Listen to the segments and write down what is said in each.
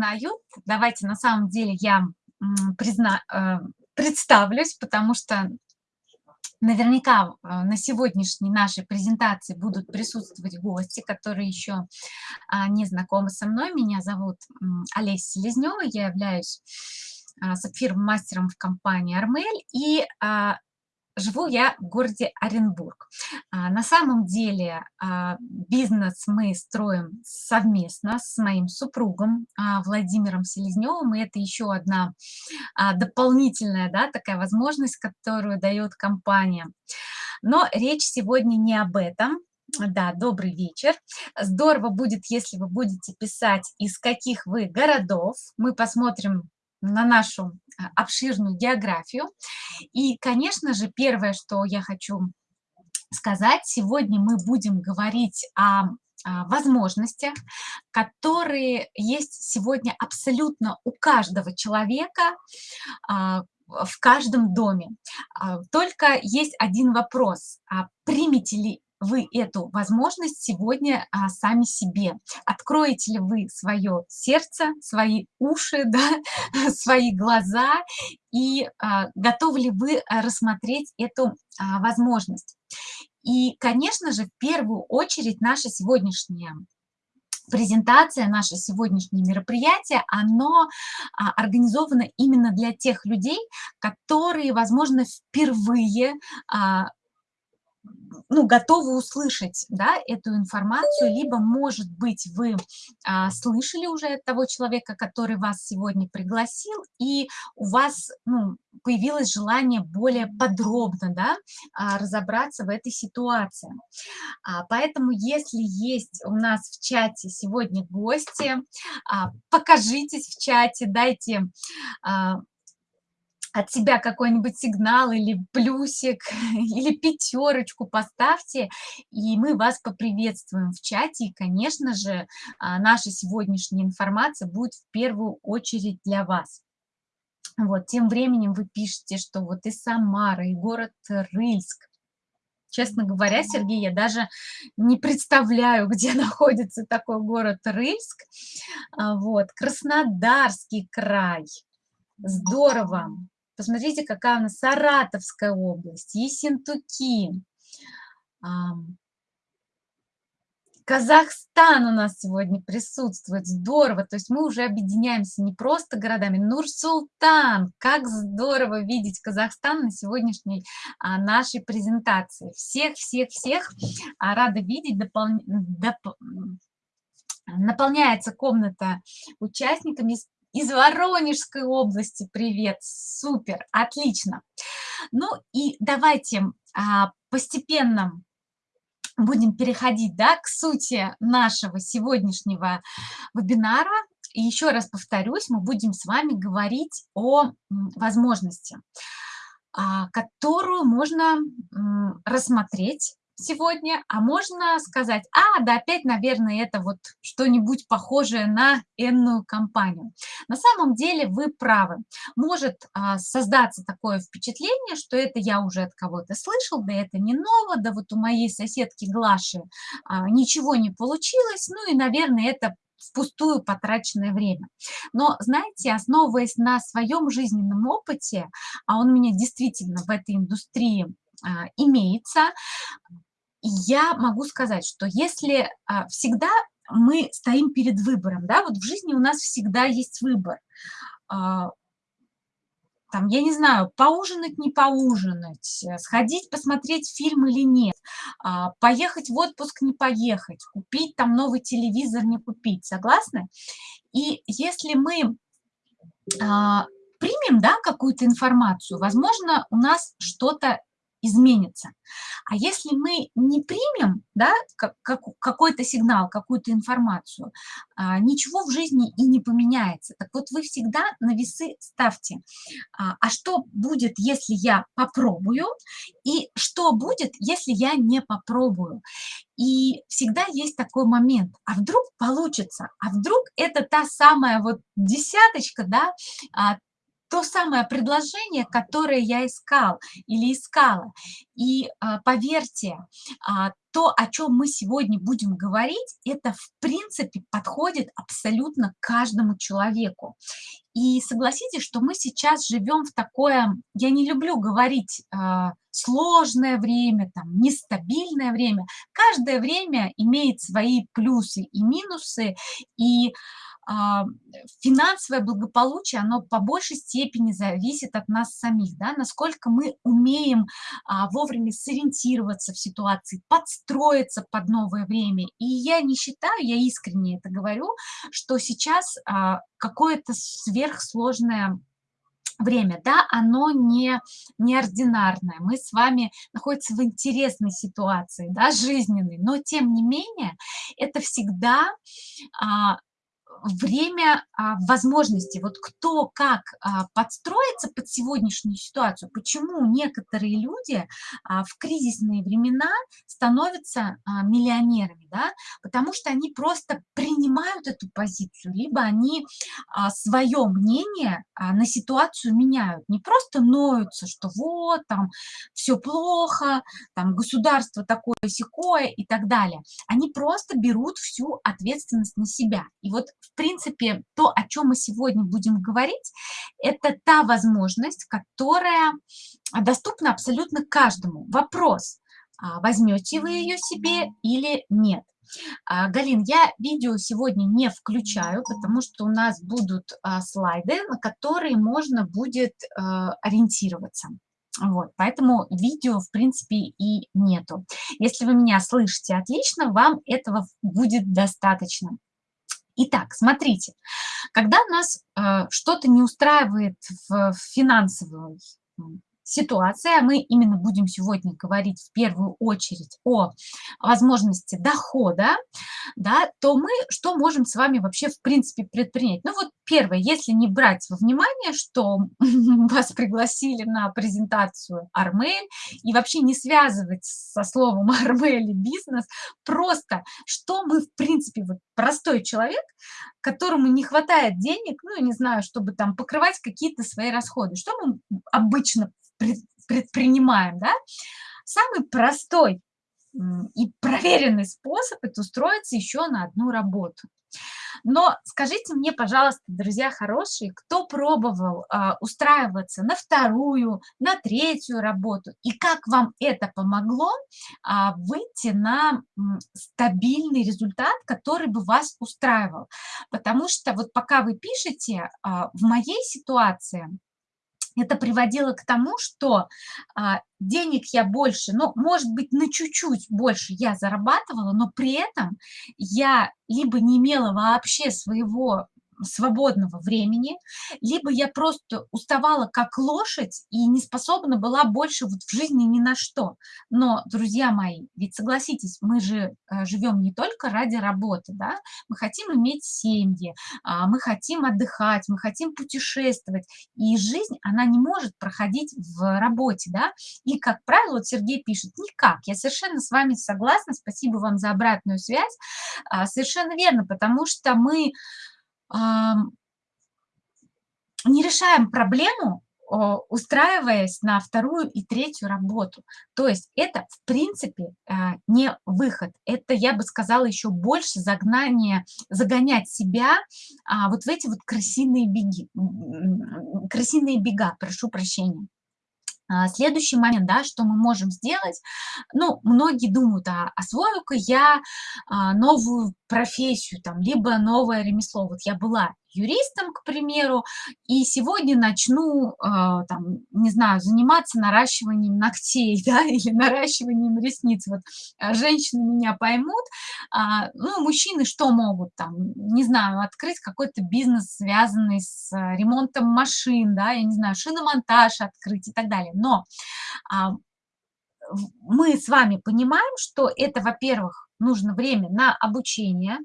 узнают. Давайте на самом деле я призна, э, представлюсь, потому что наверняка э, на сегодняшней нашей презентации будут присутствовать гости, которые еще а, не знакомы со мной. Меня зовут Олеся Селезнева, я являюсь а, сапфировым-мастером в компании «Армель», и а, Живу я в городе Оренбург. А, на самом деле а, бизнес мы строим совместно с моим супругом а, Владимиром Селезневым, и это еще одна дополнительная да, такая возможность, которую дает компания. Но речь сегодня не об этом. Да, добрый вечер. Здорово будет, если вы будете писать, из каких вы городов. Мы посмотрим на нашу а, обширную географию. И, конечно же, первое, что я хочу сказать, сегодня мы будем говорить о возможностях, которые есть сегодня абсолютно у каждого человека а, в каждом доме. А, только есть один вопрос. Примете ли вы эту возможность сегодня а, сами себе? Откроете ли вы свое сердце, свои уши, да, свои глаза и а, готовы ли вы рассмотреть эту а, возможность? И, конечно же, в первую очередь наша сегодняшняя презентация, наше сегодняшнее мероприятие, оно а, организовано именно для тех людей, которые, возможно, впервые а, ну, готовы услышать да, эту информацию, либо, может быть, вы а, слышали уже от того человека, который вас сегодня пригласил, и у вас ну, появилось желание более подробно да, а, разобраться в этой ситуации. А, поэтому, если есть у нас в чате сегодня гости, а, покажитесь в чате, дайте а, от себя какой-нибудь сигнал или плюсик, или пятерочку поставьте, и мы вас поприветствуем в чате. И, конечно же, а, наша сегодняшняя информация будет в первую очередь для вас. Вот, тем временем вы пишете, что вот и Самара, и город Рыльск. Честно говоря, Сергей, я даже не представляю, где находится такой город Рыльск. А, вот, Краснодарский край. Здорово. Посмотрите, какая у нас Саратовская область, Ессентуки. Казахстан у нас сегодня присутствует, здорово, то есть мы уже объединяемся не просто городами, Нур-Султан, как здорово видеть Казахстан на сегодняшней а, нашей презентации. Всех-всех-всех а, рада видеть, допол... доп... наполняется комната участниками, Воронежской области привет, супер, отлично. Ну и давайте а, постепенно будем переходить да, к сути нашего сегодняшнего вебинара. И еще раз повторюсь, мы будем с вами говорить о возможности, а, которую можно рассмотреть сегодня, а можно сказать, а, да опять, наверное, это вот что-нибудь похожее на энную компанию. На самом деле вы правы. Может а, создаться такое впечатление, что это я уже от кого-то слышал, да это не ново, да вот у моей соседки Глаши а, ничего не получилось, ну и, наверное, это впустую потраченное время. Но, знаете, основываясь на своем жизненном опыте, а он у меня действительно в этой индустрии а, имеется, я могу сказать, что если а, всегда мы стоим перед выбором, да, вот в жизни у нас всегда есть выбор, а, там, я не знаю, поужинать, не поужинать, э, сходить, посмотреть фильм или нет, а, поехать в отпуск, не поехать, купить там новый телевизор, не купить, согласны? И если мы примем, да, какую-то информацию, возможно, у нас что-то изменится. А если мы не примем да, как, как, какой-то сигнал, какую-то информацию, а, ничего в жизни и не поменяется. Так вот вы всегда на весы ставьте, а, а что будет, если я попробую, и что будет, если я не попробую. И всегда есть такой момент, а вдруг получится, а вдруг это та самая вот десяточка, да, а, то самое предложение, которое я искал или искала. И а, поверьте, а, то, о чем мы сегодня будем говорить, это в принципе подходит абсолютно каждому человеку. И согласитесь, что мы сейчас живем в такое, я не люблю говорить э, сложное время, там, нестабильное время. Каждое время имеет свои плюсы и минусы, и а, финансовое благополучие, оно по большей степени зависит от нас самих, да, насколько мы умеем а, вовремя сориентироваться в ситуации, подстроиться под новое время. И я не считаю, я искренне это говорю, что сейчас а, какое-то сверхсложное время, да, оно не неординарное. Мы с вами находимся в интересной ситуации, да, жизненной, но тем не менее это всегда а, время а, возможностей. Вот кто как а, подстроится под сегодняшнюю ситуацию, почему некоторые люди а, в кризисные времена становятся а, миллионерами, да? потому что они просто принимают эту позицию, либо они свое мнение на ситуацию меняют, не просто ноются, что вот там все плохо, там государство такое секое и так далее. Они просто берут всю ответственность на себя. И вот принципе, то, о чем мы сегодня будем говорить, это та возможность, которая доступна абсолютно каждому. Вопрос, а возьмете вы ее себе или нет. А, Галин, я видео сегодня не включаю, потому что у нас будут а, слайды, на которые можно будет ориентироваться. Вот, поэтому видео, в принципе, и нету. Если вы меня слышите отлично, вам этого будет достаточно. Итак, смотрите, когда нас э, что-то не устраивает в, в финансовой ситуация. Мы именно будем сегодня говорить в первую очередь о возможности дохода, да, то мы что можем с вами вообще в принципе предпринять? Ну вот первое, если не брать во внимание, что вас пригласили на презентацию Армель и вообще не связывать со словом Армель и бизнес, просто что мы в принципе, вот простой человек, которому не хватает денег, ну, не знаю, чтобы там покрывать какие-то свои расходы, что мы обычно предпринимаем, да, самый простой и проверенный способ – это устроиться еще на одну работу. Но скажите мне, пожалуйста, друзья хорошие, кто пробовал а, устраиваться на вторую, на третью работу, и как вам это помогло а, выйти на м, стабильный результат, который бы вас устраивал? Потому что вот пока вы пишете, а, в моей ситуации – это приводило к тому, что а, денег я больше, ну, может быть, на чуть-чуть больше я зарабатывала, но при этом я либо не имела вообще своего свободного времени, либо я просто уставала как лошадь и не способна была больше вот в жизни ни на что. Но, друзья мои, ведь согласитесь, мы же э, живем не только ради работы, да, мы хотим иметь семьи, а, мы хотим отдыхать, мы хотим путешествовать, и жизнь, она не может проходить в работе, да, и, как правило, вот Сергей пишет, никак, я совершенно с вами согласна, спасибо вам за обратную связь, а, совершенно верно, потому что мы не решаем проблему, устраиваясь на вторую и третью работу. То есть это, в принципе, а, не выход. Это, я бы сказала, еще больше загнание, загонять себя а, вот в эти вот крысиные беги, крысиные бега, прошу прощения. А, следующий момент, да, что мы можем сделать, ну, многие думают, а освою-ка я а, новую профессию, там, либо новое ремесло. Вот я была юристом, к примеру, и сегодня начну, э, там, не знаю, заниматься наращиванием ногтей, да, или наращиванием ресниц. Вот э, женщины меня поймут. А, ну, мужчины что могут там, не знаю, открыть какой-то бизнес, связанный с ремонтом машин, да, я не знаю, шиномонтаж открыть и так далее. Но а, мы с вами понимаем, что это, во-первых, нужно время на обучение,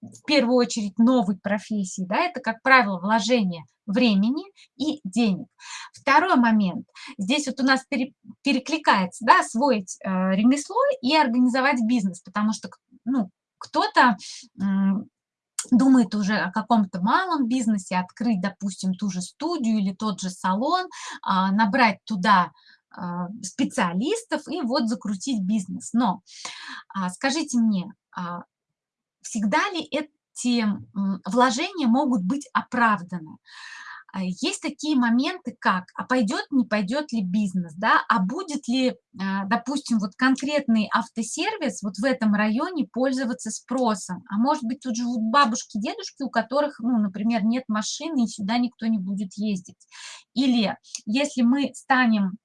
в первую очередь новой профессии, да, это, как правило, вложение времени и денег. Второй момент. Здесь вот у нас пере, перекликается, да, освоить э, ремесло и организовать бизнес, потому что, ну, кто-то думает уже о каком-то малом бизнесе, открыть, допустим, ту же студию или тот же салон, а, набрать туда а, специалистов и вот закрутить бизнес. Но а, скажите мне, всегда ли эти вложения могут быть оправданы? А, есть такие моменты, как, а пойдет, не пойдет ли бизнес, да, а будет ли, а, допустим, вот конкретный автосервис вот в этом районе пользоваться спросом, а может быть, тут живут бабушки, дедушки, у которых, ну, например, нет машины, и сюда никто не будет ездить. Или если мы станем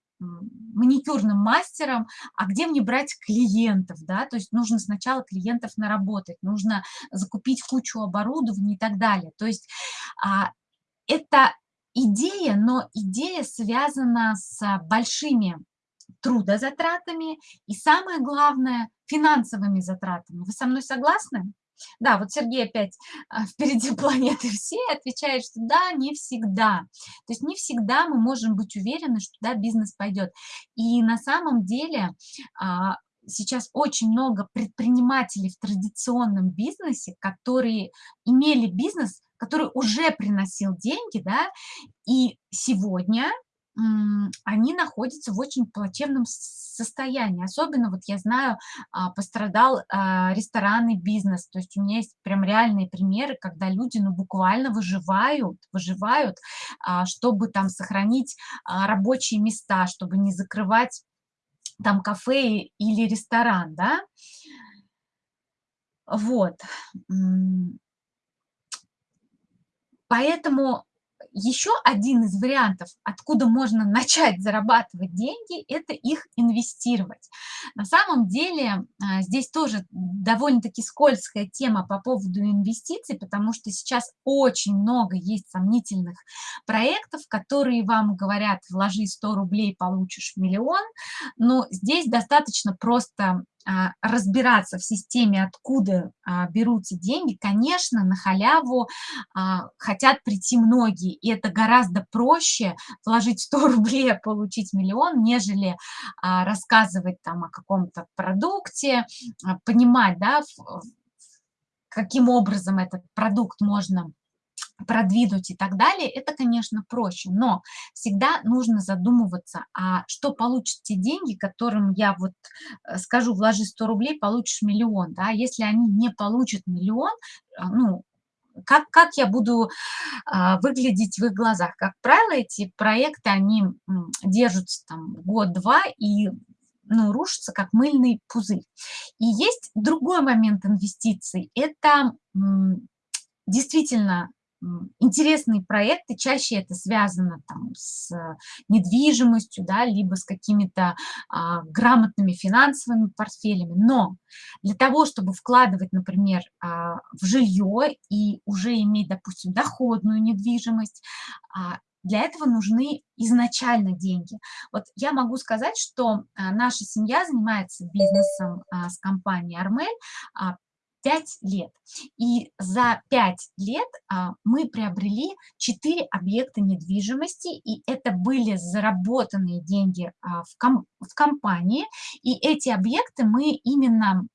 маникюрным мастером, а где мне брать клиентов, да, то есть нужно сначала клиентов наработать, нужно закупить кучу оборудования и так далее. То есть а, это идея, но идея связана с большими трудозатратами и, самое главное, финансовыми затратами. Вы со мной согласны? Да, вот Сергей опять а, впереди планеты все отвечает, что да, не всегда. То есть не всегда мы можем быть уверены, что да, бизнес пойдет. И на самом деле а, сейчас очень много предпринимателей в традиционном бизнесе, которые имели бизнес, который уже приносил деньги, да, и сегодня они находятся в очень плачевном состоянии. Особенно, вот я знаю, а, пострадал а, ресторанный бизнес. То есть у меня есть прям реальные примеры, когда люди ну, буквально выживают, выживают, а, чтобы там сохранить рабочие места, чтобы не закрывать там кафе или ресторан, да. Вот. Поэтому еще один из вариантов, откуда можно начать зарабатывать деньги, это их инвестировать. На самом деле а, здесь тоже довольно-таки скользкая тема по поводу инвестиций, потому что сейчас очень много есть сомнительных проектов, которые вам говорят, вложи 100 рублей, получишь миллион, но здесь достаточно просто разбираться в системе, откуда а, берутся деньги, конечно, на халяву а, хотят прийти многие, и это гораздо проще вложить 100 рублей, а получить миллион, нежели рассказывать там о каком-то продукте, понимать, да, каким образом этот продукт можно продвинуть и так далее, это, конечно, проще, но всегда нужно задумываться, а что получат те деньги, которым я вот э, скажу, вложи 100 рублей, получишь миллион, да, если они не получат миллион, а, ну, как, как я буду а, выглядеть в их глазах. Как правило, эти проекты, они держатся там год-два и ну, рушатся, как мыльный пузырь. И есть другой момент инвестиций. Это действительно интересные проекты, чаще это связано там, с недвижимостью, да, либо с какими-то а, грамотными финансовыми портфелями. Но для того, чтобы вкладывать, например, а, в жилье и уже иметь, допустим, доходную недвижимость, а, для этого нужны изначально деньги. Вот я могу сказать, что а, наша семья занимается бизнесом а, с компанией «Армель» 5 лет. И за 5 лет а, мы приобрели 4 объекта недвижимости, и это были заработанные деньги а, в, ком в компании, и эти объекты мы именно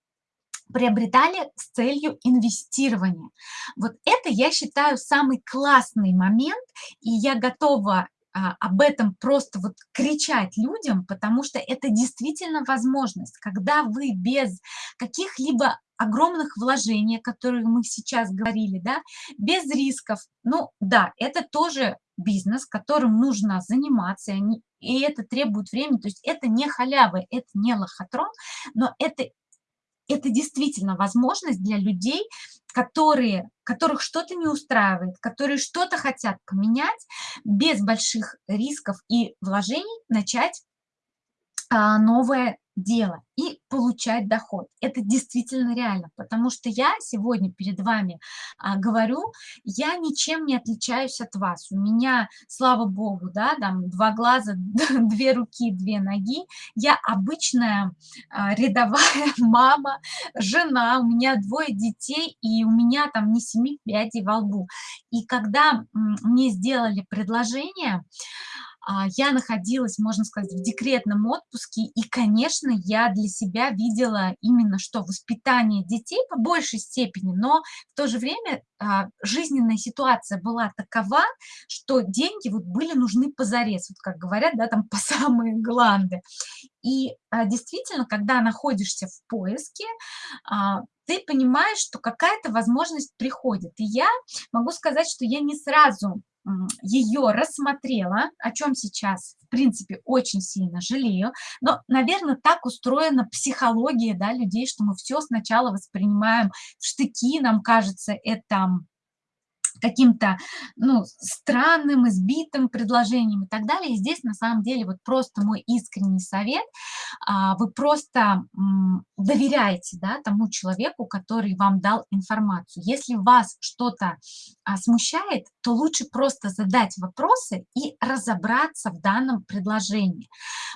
приобретали с целью инвестирования. Вот это, я считаю, самый классный момент, и я готова об этом просто вот кричать людям, потому что это действительно возможность, когда вы без каких-либо огромных вложений, о которых мы сейчас говорили, да, без рисков. Ну да, это тоже бизнес, которым нужно заниматься, и это требует времени, то есть это не халява, это не лохотрон, но это, это действительно возможность для людей, которые, которых что-то не устраивает, которые что-то хотят поменять, без больших рисков и вложений начать а, новое дело и получать доход. Это действительно реально, потому что я сегодня перед вами а, говорю, я ничем не отличаюсь от вас. У меня, слава богу, да, там два глаза, две руки, две ноги. Я обычная а, рядовая мама, жена, у меня двое детей, и у меня там не семи пядей во лбу. И когда мне сделали предложение, я находилась, можно сказать, в декретном отпуске, и, конечно, я для себя видела именно что воспитание детей по большей степени, но в то же время а, жизненная ситуация была такова, что деньги вот были нужны позарез, вот как говорят, да, там по самые гланды. И а, действительно, когда находишься в поиске, а, ты понимаешь, что какая-то возможность приходит. И я могу сказать, что я не сразу ее рассмотрела, о чем сейчас, в принципе, очень сильно жалею. Но, наверное, так устроена психология да, людей, что мы все сначала воспринимаем в штыки, нам кажется, это каким-то ну, странным, избитым предложением и так далее. И здесь на самом деле вот просто мой искренний совет, а, вы просто доверяете да, тому человеку, который вам дал информацию. Если вас что-то а, смущает, то лучше просто задать вопросы и разобраться в данном предложении,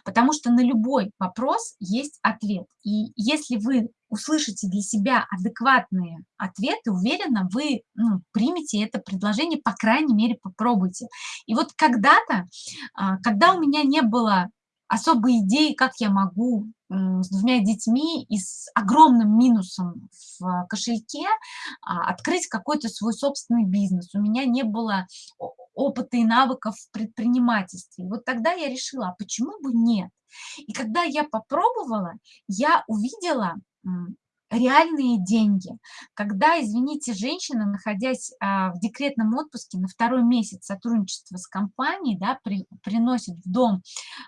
потому что на любой вопрос есть ответ. И если вы услышите для себя адекватные ответы, уверенно, вы ну, примете это предложение, по крайней мере, попробуйте. И вот когда-то, а, когда у меня не было особой идеи, как я могу с двумя детьми и с огромным минусом в кошельке а, открыть какой-то свой собственный бизнес. У меня не было опыта и навыков в предпринимательстве. И вот тогда я решила, а почему бы нет? И когда я попробовала, я увидела реальные деньги. Когда, извините, женщина, находясь а, в декретном отпуске на второй месяц сотрудничества с компанией, да, при, приносит в дом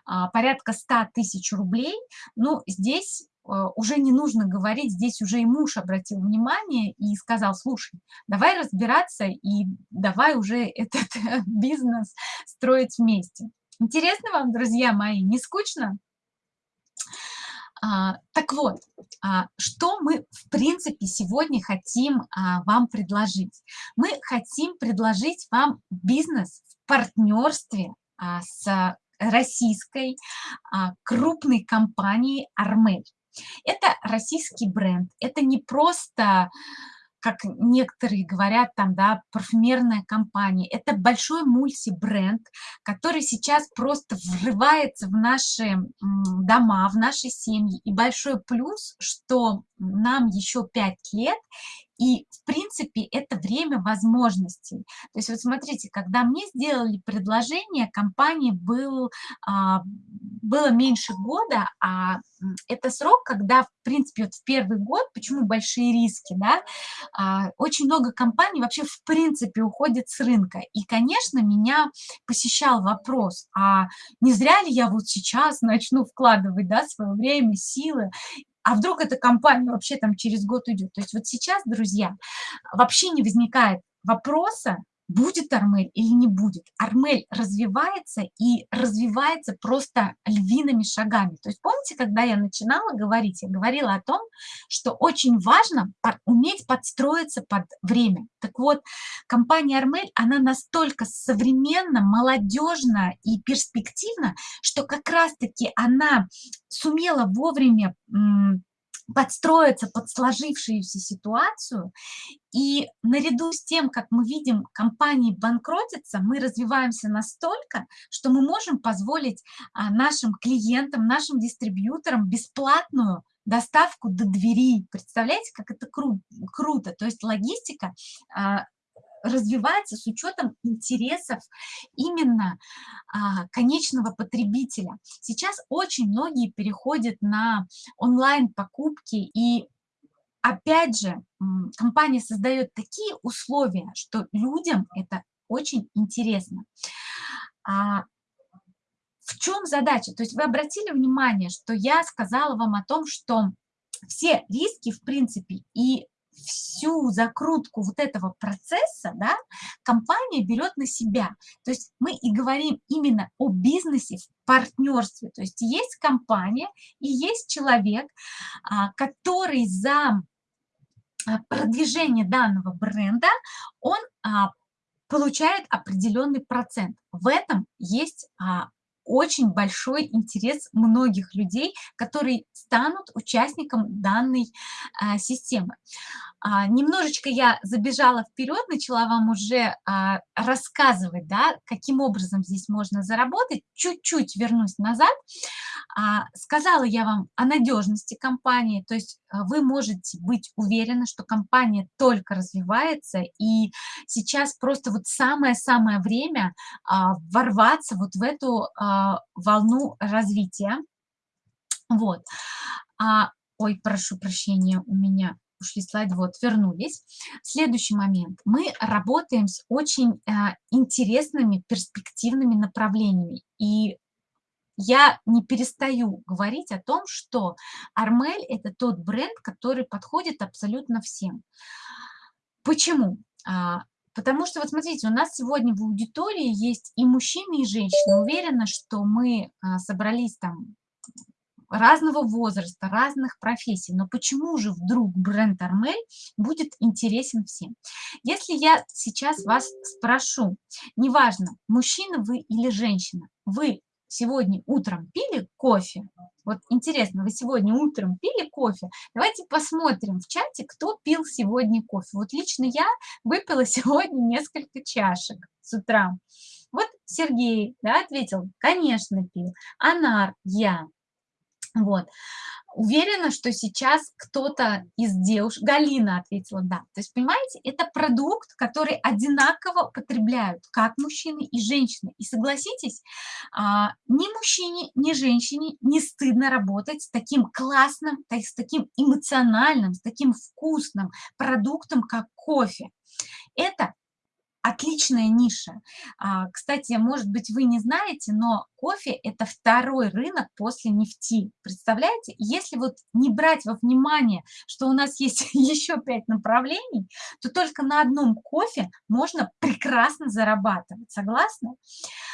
а, порядка 100 тысяч рублей, ну, здесь а, уже не нужно говорить, здесь уже и муж обратил внимание и сказал, слушай, давай разбираться и давай уже этот бизнес строить вместе. Интересно вам, друзья мои, не скучно? А, так вот, а, что мы, в принципе, сегодня хотим а, вам предложить? Мы хотим предложить вам бизнес в партнерстве с российской крупной компанией «Армель». Это российский бренд, это не просто как некоторые говорят, там, да, парфюмерная компания. Это большой мультибренд, который сейчас просто врывается в наши дома, в наши семьи. И большой плюс, что нам еще пять лет, и, в принципе, это время возможностей. То есть вот смотрите, когда мне сделали предложение, компании был, а, было меньше года, а это срок, когда, в принципе, вот в первый год, почему большие риски, да, а, очень много компаний вообще, в принципе, уходит с рынка. И, конечно, меня посещал вопрос, а не зря ли я вот сейчас начну вкладывать, да, свое время, силы, а вдруг эта компания вообще там через год уйдет. То есть вот сейчас, друзья, вообще не возникает вопроса, будет Армель или не будет. Армель развивается и развивается просто львиными шагами. То есть помните, когда я начинала говорить, я говорила о том, что очень важно уметь подстроиться под время. Так вот, компания Армель, она настолько современна, молодежна и перспективна, что как раз-таки она сумела вовремя подстроиться под сложившуюся ситуацию. И наряду с тем, как мы видим, компании банкротятся, мы развиваемся настолько, что мы можем позволить а, нашим клиентам, нашим дистрибьюторам бесплатную доставку до двери. Представляете, как это кру круто? То есть логистика а, развивается с учетом интересов именно а, конечного потребителя. Сейчас очень многие переходят на онлайн-покупки и опять же, компания создает такие условия, что людям это очень интересно. А в чем задача? То есть вы обратили внимание, что я сказала вам о том, что все риски, в принципе, и всю закрутку вот этого процесса да, компания берет на себя. То есть мы и говорим именно о бизнесе в партнерстве. То есть есть компания и есть человек, а, который за а, продвижение данного бренда, он а, получает определенный процент. В этом есть очень большой интерес многих людей, которые станут участником данной а, системы. А, немножечко я забежала вперед, начала вам уже а, рассказывать, да, каким образом здесь можно заработать. Чуть-чуть вернусь назад. А, сказала я вам о надежности компании, то есть вы можете быть уверены, что компания только развивается, и сейчас просто вот самое-самое время ворваться вот в эту волну развития. Вот. Ой, прошу прощения, у меня ушли слайды, вот, вернулись. Следующий момент. Мы работаем с очень а, интересными, перспективными направлениями. И я не перестаю говорить о том, что Армель – это тот бренд, который подходит абсолютно всем. Почему? А, потому что, вот смотрите, у нас сегодня в аудитории есть и мужчины, и женщины. Уверена, что мы а, собрались там разного возраста, разных профессий. Но почему же вдруг бренд Армель будет интересен всем? Если я сейчас вас спрошу, неважно, мужчина вы или женщина, вы сегодня утром пили кофе? Вот интересно, вы сегодня утром пили кофе? Давайте посмотрим в чате, кто пил сегодня кофе. Вот лично я выпила сегодня несколько чашек с утра. Вот Сергей да, ответил, конечно, пил. Анар, я. Вот. Уверена, что сейчас кто-то из девушек, Галина ответила да. То есть, понимаете, это продукт, который одинаково потребляют как мужчины и женщины. И согласитесь, а, ни мужчине, ни женщине не стыдно работать с таким классным, с таким эмоциональным, с таким вкусным продуктом, как кофе. Это отличная ниша. А, кстати, может быть, вы не знаете, но кофе – это второй рынок после нефти. Представляете? Если вот не брать во внимание, что у нас есть еще пять направлений, то только на одном кофе можно прекрасно зарабатывать. Согласны?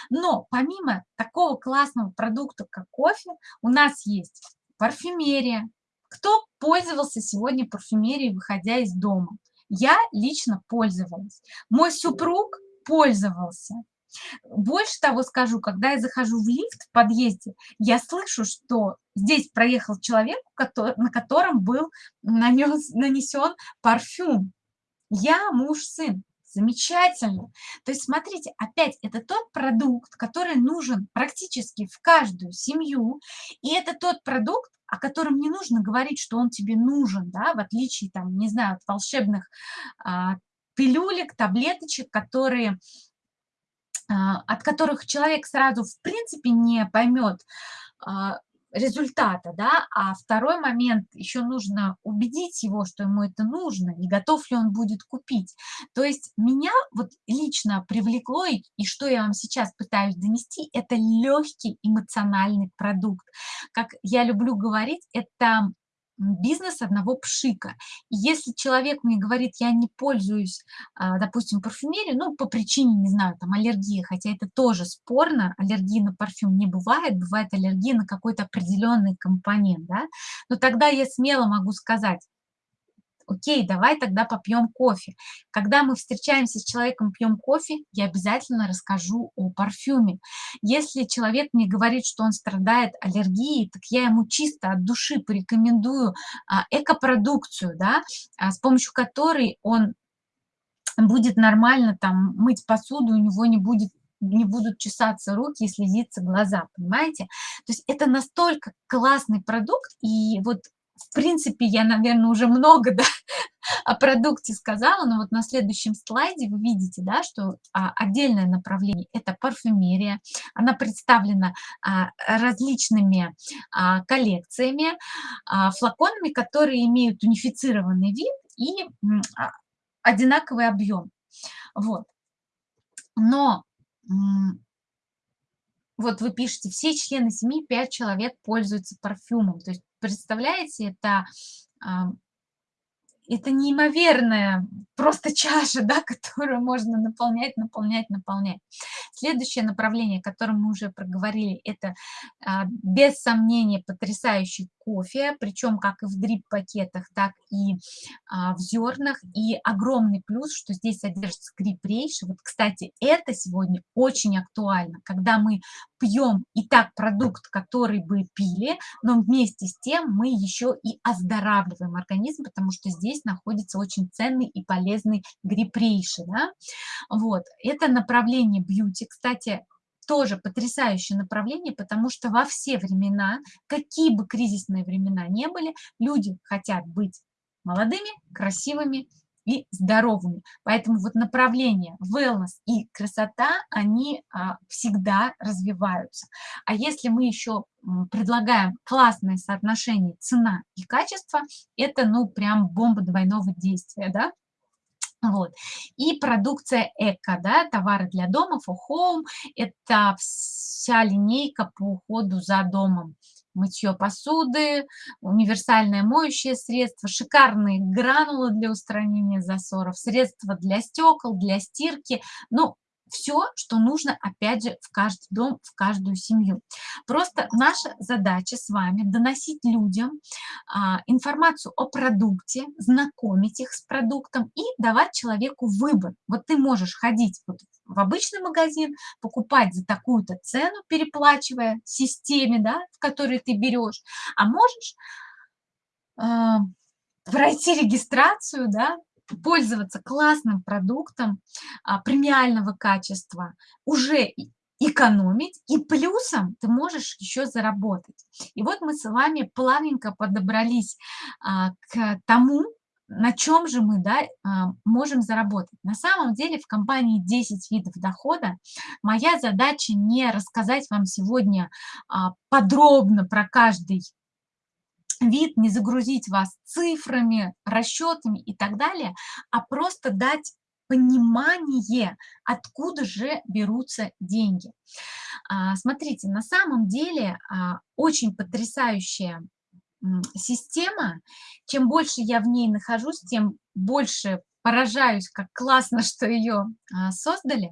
Но помимо такого классного продукта, как кофе, у нас есть парфюмерия. Кто пользовался сегодня парфюмерией, выходя из дома? Я лично пользовалась. Мой супруг пользовался. Больше того скажу, когда я захожу в лифт в подъезде, я слышу, что здесь проехал человек, на котором был нанес, нанесен парфюм. Я муж, сын. Замечательно. То есть, смотрите, опять, это тот продукт, который нужен практически в каждую семью, и это тот продукт, о котором не нужно говорить, что он тебе нужен, да, в отличие, там, не знаю, от волшебных а, пилюлек, таблеточек, которые, а, от которых человек сразу, в принципе, не поймет, а, результата, да, а второй момент, еще нужно убедить его, что ему это нужно, и готов ли он будет купить. То есть меня вот лично привлекло, и, и что я вам сейчас пытаюсь донести, это легкий эмоциональный продукт. Как я люблю говорить, это бизнес одного пшика. И если человек мне говорит, я не пользуюсь, а, допустим, парфюмерией, ну, по причине, не знаю, там, аллергии, хотя это тоже спорно, аллергии на парфюм не бывает, бывает аллергия на какой-то определенный компонент, да, но тогда я смело могу сказать, окей, давай тогда попьем кофе. Когда мы встречаемся с человеком, пьем кофе, я обязательно расскажу о парфюме. Если человек мне говорит, что он страдает аллергией, так я ему чисто от души порекомендую а, экопродукцию, да, а, с помощью которой он будет нормально там мыть посуду, у него не будет не будут чесаться руки и слезиться глаза, понимаете? То есть это настолько классный продукт, и вот в принципе, я, наверное, уже много да, о продукте сказала, но вот на следующем слайде вы видите, да, что а, отдельное направление – это парфюмерия. Она представлена а, различными а, коллекциями, а, флаконами, которые имеют унифицированный вид и а, одинаковый объем. Вот. Но вот вы пишете, все члены семьи, 5 человек пользуются парфюмом. То есть, представляете, это, это неимоверная просто чаша, да, которую можно наполнять, наполнять, наполнять. Следующее направление, о котором мы уже проговорили, это а, без сомнения потрясающий кофе, причем как и в дрип-пакетах, так и а, в зернах. И огромный плюс, что здесь содержится гриб-рейши. Вот, кстати, это сегодня очень актуально, когда мы пьем и так продукт, который бы пили, но вместе с тем мы еще и оздоравливаем организм, потому что здесь находится очень ценный и полезный гриб-рейши. Да? Вот. Это направление бьюти, кстати, тоже потрясающее направление, потому что во все времена, какие бы кризисные времена не были, люди хотят быть молодыми, красивыми и здоровыми. Поэтому вот направление wellness и красота, они а, всегда развиваются. А если мы еще предлагаем классное соотношение цена и качество, это ну прям бомба двойного действия, да? Вот. И продукция эко, да, товары для дома, for home, это вся линейка по уходу за домом. Мытье посуды, универсальное моющее средство, шикарные гранулы для устранения засоров, средства для стекол, для стирки. Ну, все, что нужно, опять же, в каждый дом, в каждую семью. Просто наша задача с вами доносить людям а, информацию о продукте, знакомить их с продуктом и давать человеку выбор. Вот ты можешь ходить вот в обычный магазин, покупать за такую-то цену, переплачивая системе, да, в которой ты берешь, а можешь э, пройти регистрацию, да, пользоваться классным продуктом а, премиального качества, уже экономить, и плюсом ты можешь еще заработать. И вот мы с вами плавненько подобрались а, к тому, на чем же мы да, а, можем заработать. На самом деле в компании 10 видов дохода моя задача не рассказать вам сегодня подробно про каждый вид, не загрузить вас цифрами, расчетами и так далее, а просто дать понимание, откуда же берутся деньги. А, смотрите, на самом деле а, очень потрясающая система. Чем больше я в ней нахожусь, тем больше поражаюсь, как классно, что ее а, создали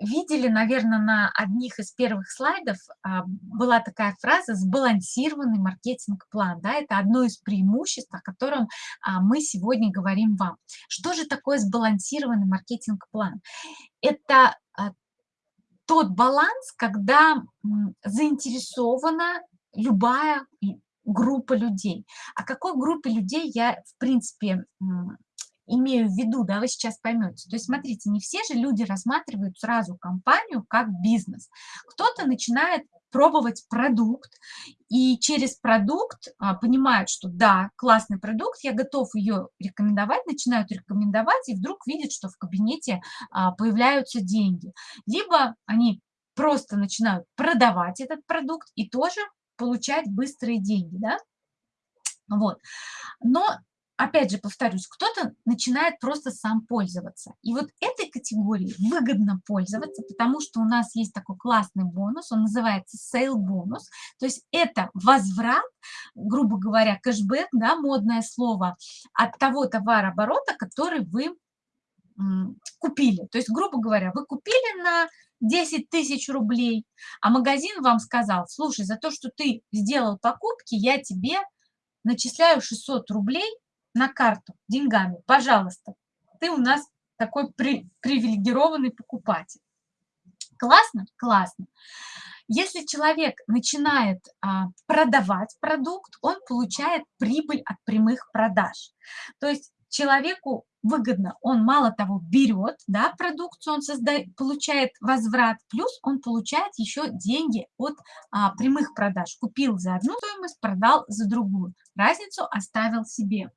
видели, наверное, на одних из первых слайдов а, была такая фраза «сбалансированный маркетинг-план». Да, это одно из преимуществ, о котором а, мы сегодня говорим вам. Что же такое сбалансированный маркетинг-план? Это а, тот баланс, когда заинтересована любая группа людей. О какой группе людей я, в принципе, имею в виду, да, вы сейчас поймете. То есть, смотрите, не все же люди рассматривают сразу компанию как бизнес. Кто-то начинает пробовать продукт, и через продукт а, понимают, что да, классный продукт, я готов ее рекомендовать, начинают рекомендовать, и вдруг видят, что в кабинете а, появляются деньги. Либо они просто начинают продавать этот продукт и тоже получать быстрые деньги, да. Вот. Но опять же повторюсь, кто-то начинает просто сам пользоваться. И вот этой категории выгодно пользоваться, потому что у нас есть такой классный бонус, он называется sale бонус, то есть это возврат, грубо говоря, кэшбэк, да, модное слово, от того товарооборота, который вы купили. То есть, грубо говоря, вы купили на 10 тысяч рублей, а магазин вам сказал, слушай, за то, что ты сделал покупки, я тебе начисляю 600 рублей на карту деньгами, пожалуйста, ты у нас такой при, привилегированный покупатель. Классно? Классно. Если человек начинает а, продавать продукт, он получает прибыль от прямых продаж. То есть человеку выгодно, он мало того берет да, продукцию, он создает, получает возврат, плюс он получает еще деньги от а, прямых продаж. Купил за одну стоимость, продал за другую. Разницу оставил себе.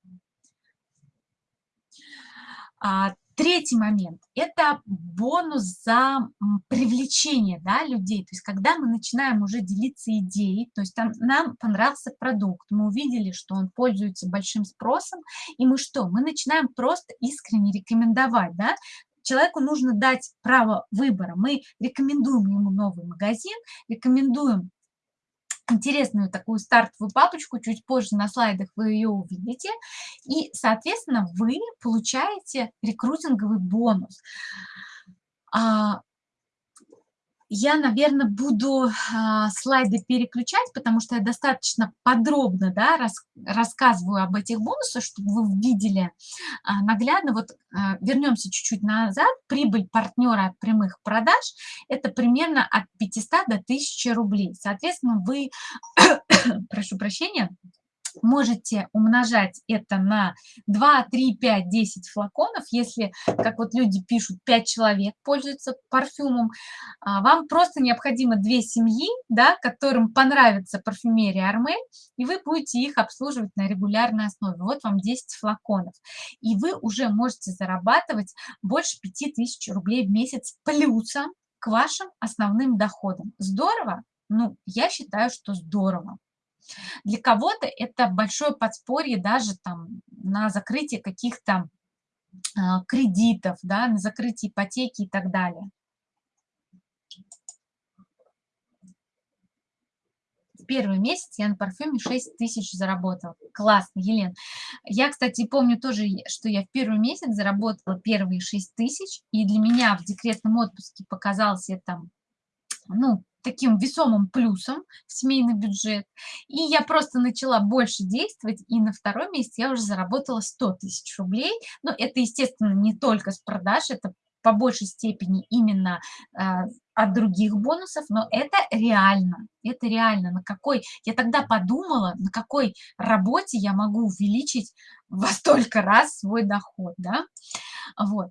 А, третий момент – это бонус за привлечение да, людей. То есть когда мы начинаем уже делиться идеей, то есть там, нам понравился продукт, мы увидели, что он пользуется большим спросом, и мы что? Мы начинаем просто искренне рекомендовать, да, человеку нужно дать право выбора. Мы рекомендуем ему новый магазин, рекомендуем интересную такую стартовую папочку, чуть позже на слайдах вы ее увидите, и, соответственно, вы получаете рекрутинговый бонус. А, я, наверное, буду а, слайды переключать, потому что я достаточно подробно да, рас, рассказываю об этих бонусах, чтобы вы видели а, наглядно. Вот а, вернемся чуть-чуть назад. Прибыль партнера от прямых продаж – это примерно от 500 до 1000 рублей. Соответственно, вы, прошу прощения, можете умножать это на 2, 3, 5, 10 флаконов. Если, как вот люди пишут, 5 человек пользуются парфюмом, а, вам просто необходимо две семьи, да, которым понравится парфюмерия Армель, и вы будете их обслуживать на регулярной основе. Вот вам 10 флаконов. И вы уже можете зарабатывать больше 5000 рублей в месяц плюсом к вашим основным доходам. Здорово? Ну, я считаю, что здорово. Для кого-то это большое подспорье даже там на закрытие каких-то а, кредитов, да, на закрытие ипотеки и так далее. первый месяц я на парфюме 6 тысяч заработала. Классно, Елен. Я, кстати, помню тоже, что я в первый месяц заработала первые 6 тысяч, и для меня в декретном отпуске показалось это, ну, таким весомым плюсом в семейный бюджет. И я просто начала больше действовать, и на второй месяц я уже заработала 100 тысяч рублей. Но это, естественно, не только с продаж, это по большей степени именно э, от других бонусов, но это реально, это реально, на какой, я тогда подумала, на какой работе я могу увеличить во столько раз свой доход, да, вот.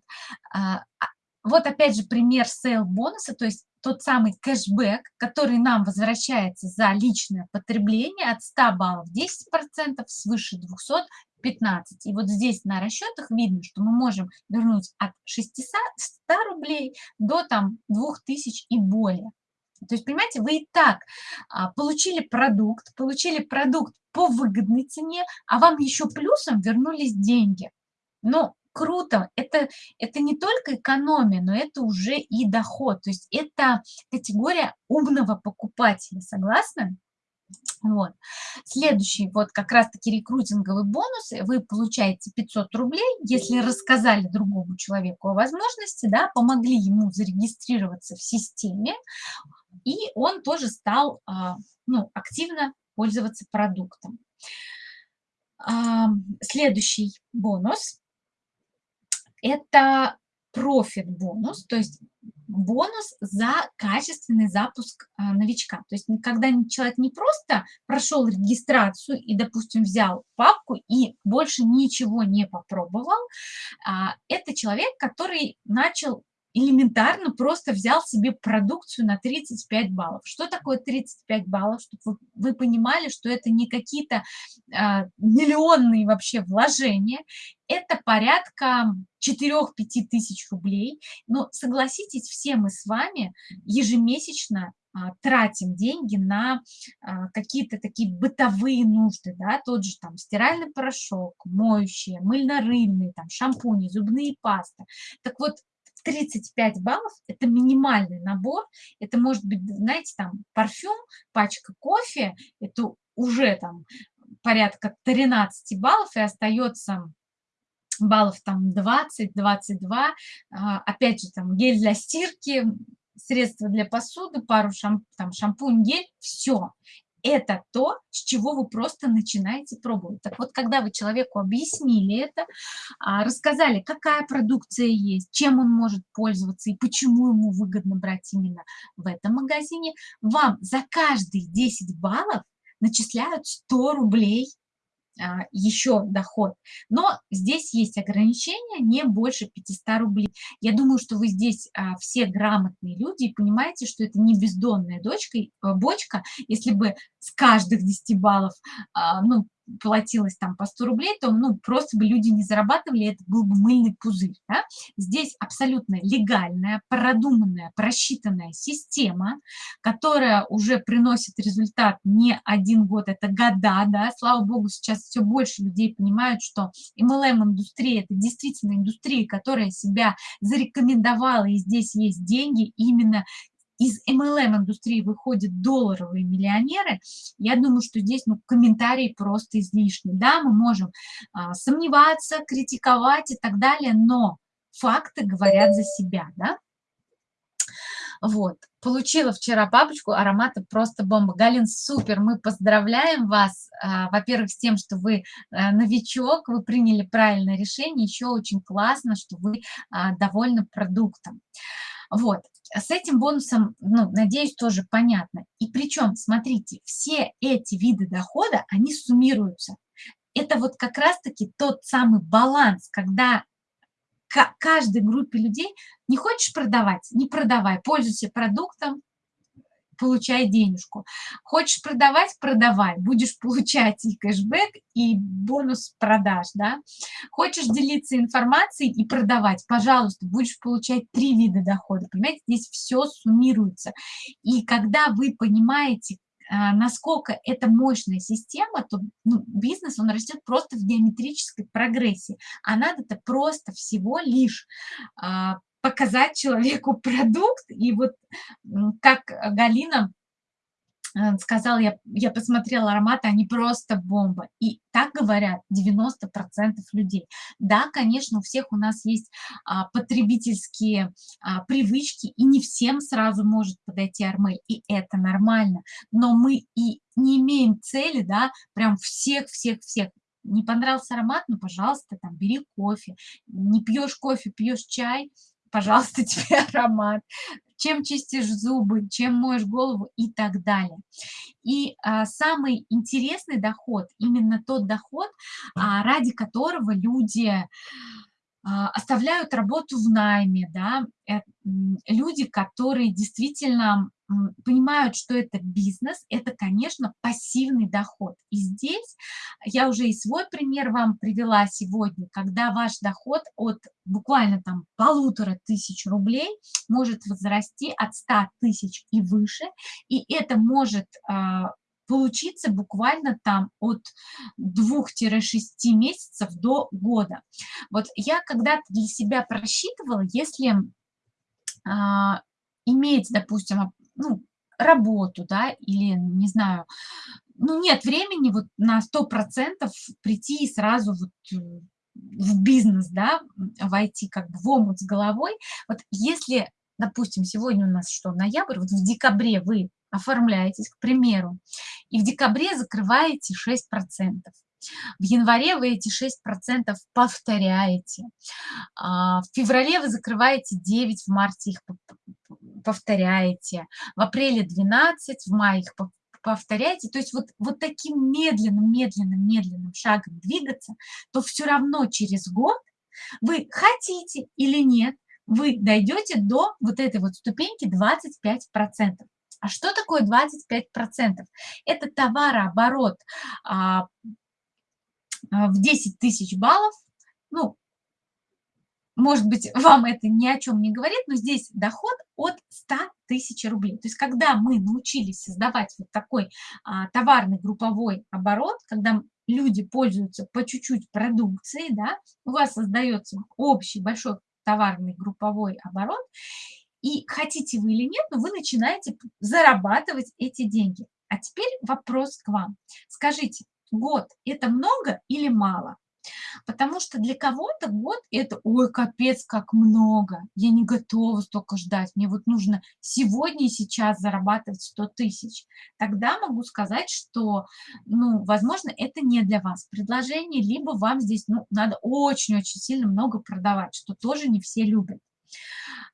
Вот опять же пример sale бонуса, то есть тот самый кэшбэк, который нам возвращается за личное потребление от 100 баллов 10%, свыше 200 15. И вот здесь на расчетах видно, что мы можем вернуть от 600 рублей до там 2000 и более. То есть, понимаете, вы и так а, получили продукт, получили продукт по выгодной цене, а вам еще плюсом вернулись деньги. Но круто. Это, это не только экономия, но это уже и доход. То есть это категория умного покупателя. Согласны? Вот. Следующий, вот как раз-таки рекрутинговые бонусы, вы получаете 500 рублей, если рассказали другому человеку о возможности, да, помогли ему зарегистрироваться в системе, и он тоже стал а, ну, активно пользоваться продуктом. Следующий бонус это профит бонус, то есть бонус за качественный запуск а, новичка. То есть когда человек не просто прошел регистрацию и, допустим, взял папку и больше ничего не попробовал, а, это человек, который начал элементарно просто взял себе продукцию на 35 баллов. Что такое 35 баллов? Чтобы вы, вы понимали, что это не какие-то э, миллионные вообще вложения, это порядка 4-5 тысяч рублей. Но согласитесь, все мы с вами ежемесячно а, тратим деньги на а, какие-то такие бытовые нужды, да, тот же там стиральный порошок, моющие, мыльно-рыльные, там шампуни, зубные пасты. Так вот, 35 баллов – это минимальный набор. Это может быть, знаете, там парфюм, пачка кофе, это уже там порядка 13 баллов, и остается баллов там 20, 22. А, опять же, там гель для стирки, средства для посуды, пару шамп, там, шампунь, гель, все это то, с чего вы просто начинаете пробовать. Так вот, когда вы человеку объяснили это, а, рассказали, какая продукция есть, чем он может пользоваться и почему ему выгодно брать именно в этом магазине, вам за каждые 10 баллов начисляют 100 рублей еще доход. Но здесь есть ограничения, не больше 500 рублей. Я думаю, что вы здесь а, все грамотные люди и понимаете, что это не бездонная дочка, э, бочка. Если бы с каждых 10 баллов а, ну, платилось там по 100 рублей, то ну, просто бы люди не зарабатывали, это был бы мыльный пузырь. Да? Здесь абсолютно легальная, продуманная, просчитанная система, которая уже приносит результат не один год, это года. Да? Слава богу, сейчас все больше людей понимают, что MLM-индустрия – это действительно индустрия, которая себя зарекомендовала, и здесь есть деньги именно из MLM-индустрии выходят долларовые миллионеры, я думаю, что здесь ну, комментарии просто излишни. Да, мы можем а, сомневаться, критиковать и так далее, но факты говорят за себя. Да? Вот, получила вчера папочку, ароматы просто бомба. Галин, супер, мы поздравляем вас, а, во-первых, с тем, что вы а, новичок, вы приняли правильное решение, еще очень классно, что вы а, довольны продуктом. Вот, с этим бонусом, ну, надеюсь, тоже понятно. И причем, смотрите, все эти виды дохода, они суммируются. Это вот как раз-таки тот самый баланс, когда каждой группе людей не хочешь продавать, не продавай, пользуйся продуктом, получай денежку. Хочешь продавать, продавай, будешь получать и кэшбэк, и бонус продаж, да. Хочешь делиться информацией и продавать, пожалуйста, будешь получать три вида дохода, понимаете, здесь все суммируется. И когда вы понимаете, а, насколько это мощная система, то ну, бизнес, он растет просто в геометрической прогрессии. А надо-то просто всего лишь а, показать человеку продукт. И вот как Галина Э, сказал, я, я посмотрела ароматы, они просто бомба. И так говорят 90% людей. Да, конечно, у всех у нас есть а, потребительские а, привычки, и не всем сразу может подойти Армель, и это нормально. Но мы и не имеем цели, да, прям всех-всех-всех не понравился аромат, ну, пожалуйста, там, бери кофе. Не пьешь кофе, пьешь чай, пожалуйста, тебе аромат чем чистишь зубы, чем моешь голову и так далее. И а, самый интересный доход, именно тот доход, а, ради которого люди а, оставляют работу в найме, да, э, люди, которые действительно понимают, что это бизнес, это, конечно, пассивный доход. И здесь я уже и свой пример вам привела сегодня, когда ваш доход от буквально там полутора тысяч рублей может возрасти от 100 тысяч и выше, и это может а, получиться буквально там от 2-6 месяцев до года. Вот я когда-то для себя просчитывала, если а, иметь, допустим, ну, работу, да, или, не знаю, ну, нет времени вот на 100% прийти и сразу вот э, в бизнес, да, войти как бы в омут с головой. Вот если, допустим, сегодня у нас что, ноябрь, вот в декабре вы оформляетесь, к примеру, и в декабре закрываете 6%. В январе вы эти 6% повторяете. А, в феврале вы закрываете 9, в марте их повторяете. В апреле 12, в мае их повторяете. То есть вот, вот таким медленным, медленным, медленным шагом двигаться, то все равно через год вы хотите или нет, вы дойдете до вот этой вот ступеньки 25%. А что такое 25%? Это товарооборот а, в 10 тысяч баллов. Ну, может быть, вам это ни о чем не говорит, но здесь доход от 100 тысяч рублей. То есть, когда мы научились создавать вот такой а, товарный групповой оборот, когда люди пользуются по чуть-чуть продукцией, да, у вас создается общий большой товарный групповой оборот, и хотите вы или нет, но вы начинаете зарабатывать эти деньги. А теперь вопрос к вам. Скажите, год – это много или мало? Потому что для кого-то год – это, ой, капец, как много, я не готова столько ждать, мне вот нужно сегодня и сейчас зарабатывать 100 тысяч. Тогда могу сказать, что, ну, возможно, это не для вас предложение, либо вам здесь, ну, надо очень-очень сильно много продавать, что тоже не все любят.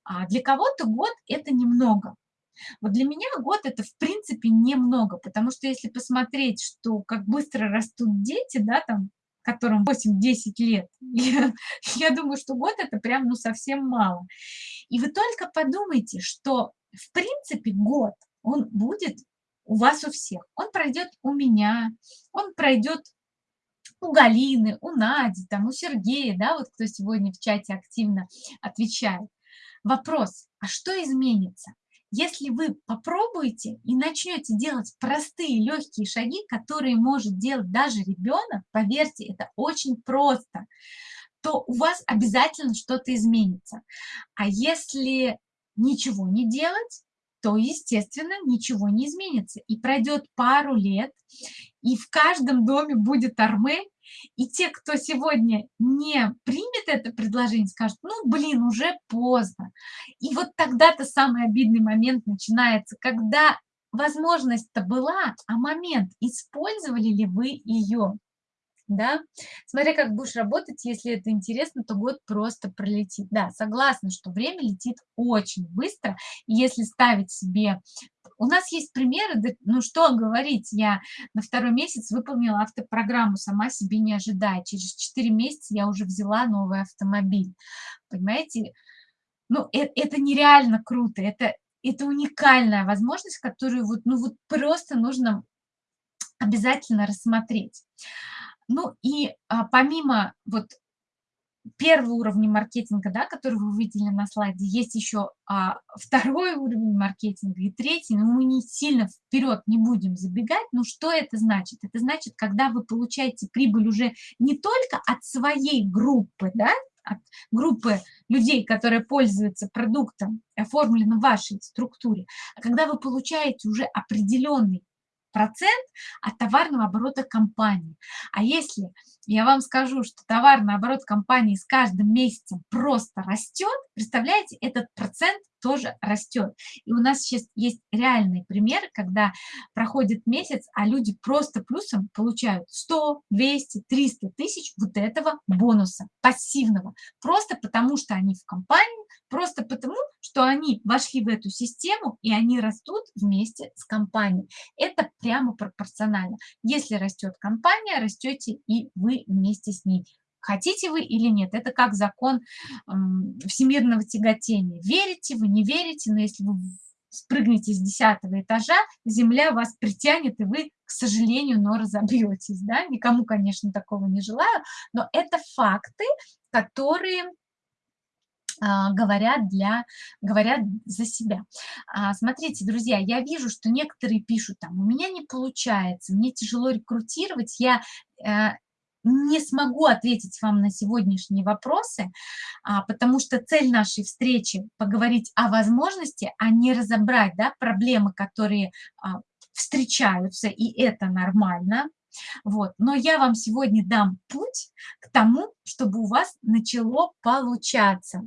А для кого-то год – это немного. Вот для меня год это в принципе немного, потому что если посмотреть, что как быстро растут дети, да, там, которым 8-10 лет, я, я думаю, что год это прям ну совсем мало. И вы только подумайте, что в принципе год, он будет у вас у всех. Он пройдет у меня, он пройдет у Галины, у Нади, там, у Сергея, да, вот кто сегодня в чате активно отвечает. Вопрос, а что изменится? Если вы попробуете и начнете делать простые легкие шаги, которые может делать даже ребенок, поверьте, это очень просто, то у вас обязательно что-то изменится. А если ничего не делать, то, естественно, ничего не изменится. И пройдет пару лет, и в каждом доме будет арме, И те, кто сегодня не примет это предложение, скажут, ну, блин, уже поздно. И вот тогда-то самый обидный момент начинается, когда возможность-то была, а момент, использовали ли вы ее? Да. Смотря как будешь работать, если это интересно, то год просто пролетит. Да, согласна, что время летит очень быстро. И если ставить себе... У нас есть примеры, ну что говорить, я на второй месяц выполнила автопрограмму, сама себе не ожидая. Через 4 месяца я уже взяла новый автомобиль. Понимаете? Ну, это, это нереально круто, это, это уникальная возможность, которую вот, ну, вот просто нужно обязательно рассмотреть. Ну и а, помимо вот первого уровня маркетинга, да, который вы увидели на слайде, есть еще а, второй уровень маркетинга и третий, но мы не сильно вперед не будем забегать. Но что это значит? Это значит, когда вы получаете прибыль уже не только от своей группы, да, от группы людей, которые пользуются продуктом, оформленным в вашей структуре, а когда вы получаете уже определенный процент от товарного оборота компании. А если я вам скажу, что товарный оборот компании с каждым месяцем просто растет, представляете, этот процент тоже растет. И у нас сейчас есть реальный пример, когда проходит месяц, а люди просто плюсом получают 100, 200, 300 тысяч вот этого бонуса пассивного. Просто потому, что они в компании, просто потому, что они вошли в эту систему, и они растут вместе с компанией. Это прямо пропорционально. Если растет компания, растете и вы вместе с ней. Хотите вы или нет, это как закон всемирного тяготения. Верите вы, не верите, но если вы спрыгнете с десятого этажа, земля вас притянет, и вы, к сожалению, но разобьетесь. Да? Никому, конечно, такого не желаю, но это факты, которые а, говорят, для, говорят за себя. А, смотрите, друзья, я вижу, что некоторые пишут там, у меня не получается, мне тяжело рекрутировать, я э, не смогу ответить вам на сегодняшние вопросы, а, потому что цель нашей встречи – поговорить о возможности, а не разобрать да, проблемы, которые а, встречаются, и это нормально. Вот. Но я вам сегодня дам путь к тому, чтобы у вас начало получаться.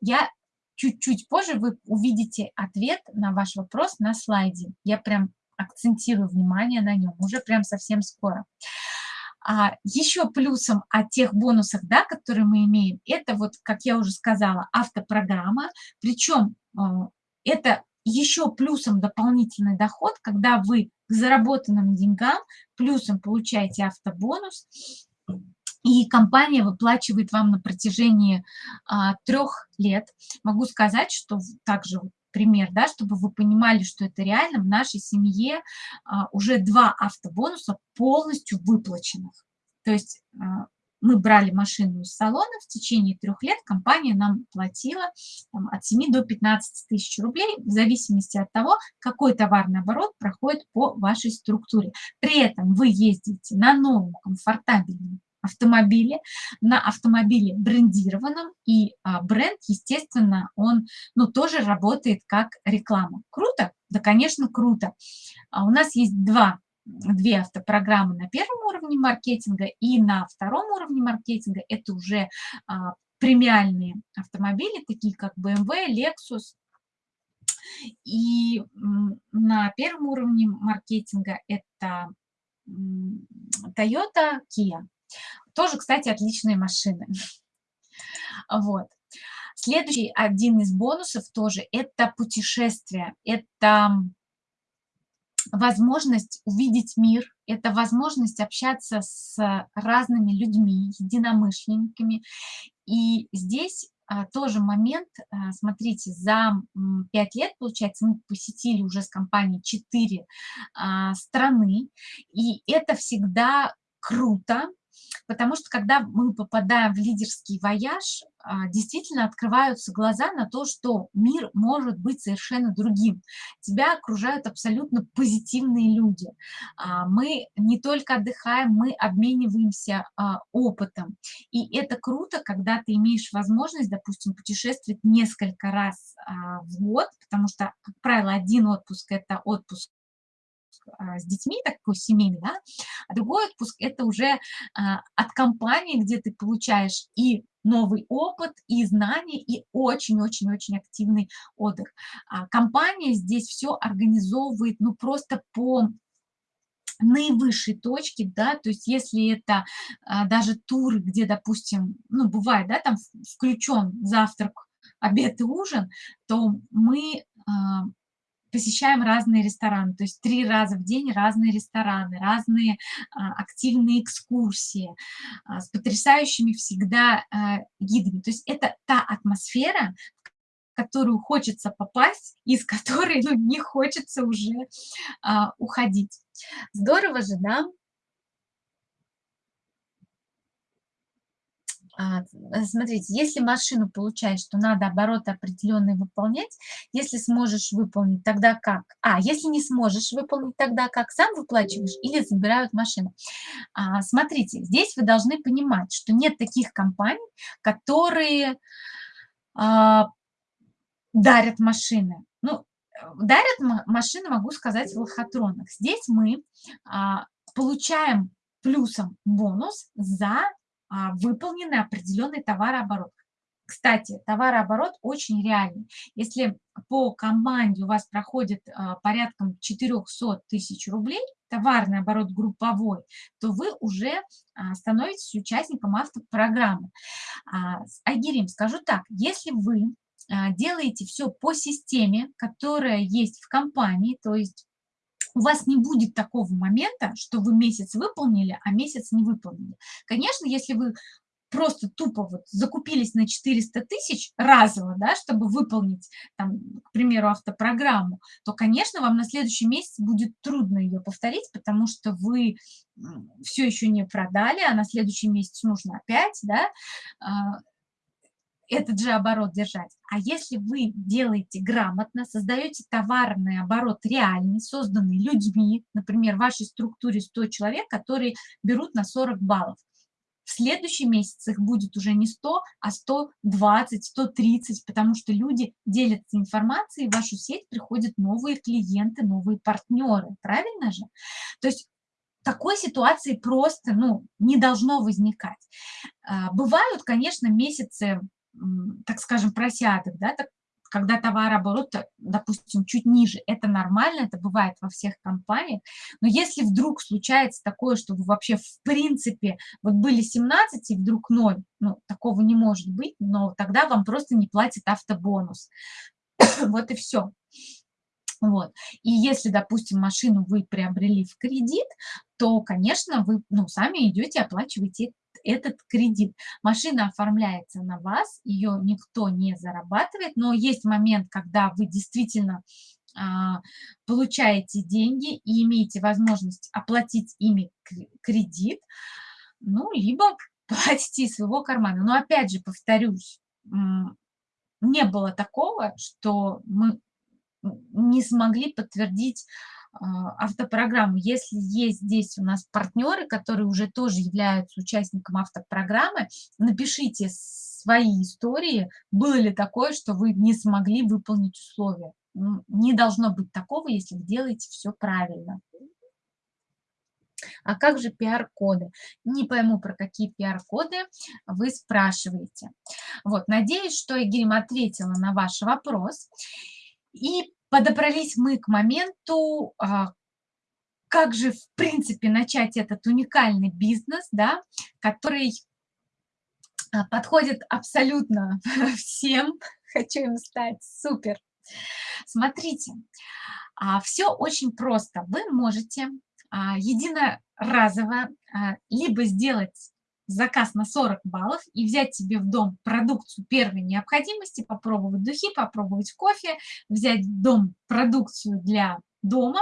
Я чуть-чуть позже вы увидите ответ на ваш вопрос на слайде. Я прям акцентирую внимание на нем уже прям совсем скоро. А, еще плюсом от тех бонусах, да, которые мы имеем, это вот, как я уже сказала, автопрограмма. Причем а, это еще плюсом дополнительный доход, когда вы к заработанным деньгам плюсом получаете автобонус, и компания выплачивает вам на протяжении а, трех лет. Могу сказать, что также пример, да, чтобы вы понимали, что это реально, в нашей семье а, уже два автобонуса полностью выплаченных. То есть а, мы брали машину из салона, в течение трех лет компания нам платила там, от 7 до 15 тысяч рублей, в зависимости от того, какой товарный оборот проходит по вашей структуре. При этом вы ездите на новом комфортабельном автомобиле, на автомобиле брендированном, и а, бренд, естественно, он ну, тоже работает как реклама. Круто? Да, конечно, круто. А у нас есть два, две автопрограммы на первом уровне маркетинга, и на втором уровне маркетинга это уже а, премиальные автомобили, такие как BMW, Lexus, и на первом уровне маркетинга это Toyota, Kia. Тоже, кстати, отличные машины. Вот. Следующий один из бонусов тоже – это путешествие. Это возможность увидеть мир, это возможность общаться с разными людьми, единомышленниками. И здесь а, тоже момент, а, смотрите, за 5 лет, получается, мы посетили уже с компанией 4 а, страны, и это всегда круто, Потому что когда мы попадаем в лидерский вояж, а, действительно открываются глаза на то, что мир может быть совершенно другим. Тебя окружают абсолютно позитивные люди. А, мы не только отдыхаем, мы обмениваемся а, опытом. И это круто, когда ты имеешь возможность, допустим, путешествовать несколько раз в год, потому что, как правило, один отпуск – это отпуск с детьми, такой семейный, да, а другой отпуск – это уже а, от компании, где ты получаешь и новый опыт, и знания, и очень-очень-очень активный отдых. А компания здесь все организовывает, ну, просто по наивысшей точки, да, то есть если это а, даже тур, где, допустим, ну, бывает, да, там включен завтрак, обед и ужин, то мы а, посещаем разные рестораны, то есть три раза в день разные рестораны, разные а, активные экскурсии а, с потрясающими всегда а, гидами. То есть это та атмосфера, в которую хочется попасть, из которой ну, не хочется уже а, уходить. Здорово же, да? А, э, смотрите, если машину получаешь, то надо обороты определенные выполнять. Если сможешь выполнить, тогда как? А, если не сможешь выполнить, тогда как? Сам выплачиваешь или забирают машину? А, смотрите, здесь вы должны понимать, что нет таких компаний, которые а, дарят машины. Ну, дарят машины, могу сказать, в лохотронах. Здесь мы а, получаем плюсом бонус за а, выполненный определенный товарооборот. Кстати, товарооборот очень реальный. Если по команде у вас проходит а, порядком 400 тысяч рублей, товарный оборот групповой, то вы уже а, становитесь участником автопрограммы. Агирим, скажу так, если вы делаете все по системе, которая есть в компании, то есть у вас не будет такого момента, что вы месяц выполнили, а месяц не выполнили. Конечно, если вы просто тупо вот закупились на 400 тысяч разово, да, чтобы выполнить, там, к примеру, автопрограмму, то, конечно, вам на следующий месяц будет трудно ее повторить, потому что вы все еще не продали, а на следующий месяц нужно опять, да, а, этот же оборот держать. А если вы делаете грамотно, создаете товарный оборот реальный, созданный людьми, например, в вашей структуре 100 человек, которые берут на 40 баллов, в следующий месяц их будет уже не 100, а 120, 130, потому что люди делятся информацией, в вашу сеть приходят новые клиенты, новые партнеры, правильно же? То есть такой ситуации просто ну, не должно возникать. А, бывают, конечно, месяцы так скажем, просядок, да, так, когда товарооборот, допустим, чуть ниже, это нормально, это бывает во всех компаниях, но если вдруг случается такое, что вы вообще в принципе, вот были 17 и вдруг 0, ну, такого не может быть, но тогда вам просто не платят автобонус. вот и все. Вот. И если, допустим, машину вы приобрели в кредит, то, конечно, вы ну, сами идете, оплачиваете этот кредит. Машина оформляется на вас, ее никто не зарабатывает, но есть момент, когда вы действительно а, получаете деньги и имеете возможность оплатить ими кредит, ну, либо платите из своего кармана. Но опять же, повторюсь, не было такого, что мы не смогли подтвердить автопрограмму. Если есть здесь у нас партнеры, которые уже тоже являются участником автопрограммы, напишите свои истории, было ли такое, что вы не смогли выполнить условия. Не должно быть такого, если вы делаете все правильно. А как же пиар-коды? Не пойму, про какие пиар-коды вы спрашиваете. Вот, надеюсь, что Игорь ответила на ваш вопрос. И подобрались мы к моменту, а, как же, в принципе, начать этот уникальный бизнес, да, который а, подходит абсолютно всем. Хочу им стать супер. Смотрите, а, все очень просто. Вы можете единоразово либо сделать заказ на 40 баллов и взять себе в дом продукцию первой необходимости, попробовать духи, попробовать кофе, взять в дом продукцию для дома